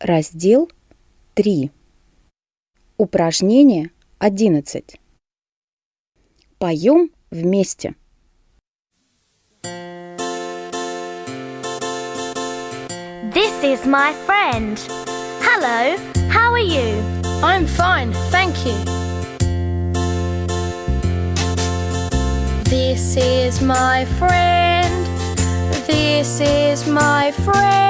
Раздел 3. Упражнение 11. Поем вместе. This is my friend. Hello, how are you? I'm fine, thank you. This is my friend. This is my friend.